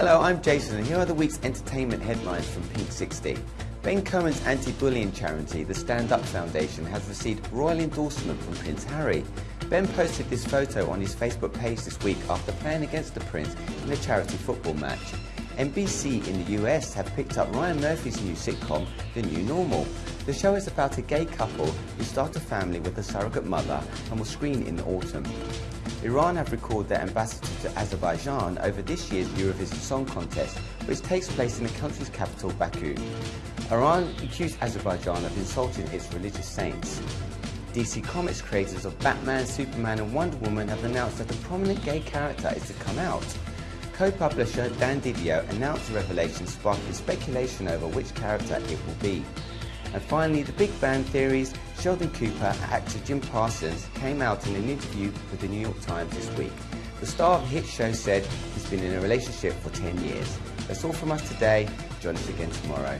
Hello, I'm Jason and here are the week's entertainment headlines from Pink 60. Ben Cohen's anti-bullying charity, the Stand Up Foundation, has received royal endorsement from Prince Harry. Ben posted this photo on his Facebook page this week after playing against the Prince in a charity football match. NBC in the US have picked up Ryan Murphy's new sitcom, The New Normal. The show is about a gay couple who start a family with a surrogate mother and will screen in the autumn. Iran have recalled their ambassador to Azerbaijan over this year's Eurovision Song Contest, which takes place in the country's capital, Baku. Iran accused Azerbaijan of insulting its religious saints. DC Comics creators of Batman, Superman and Wonder Woman have announced that a prominent gay character is to come out. Co-publisher Dan Didio announced the revelation sparking speculation over which character it will be. And finally, the Big Bang Theory's Sheldon Cooper actor Jim Parsons came out in an interview with the New York Times this week. The star of the hit show said he's been in a relationship for 10 years. That's all from us today. Join us again tomorrow.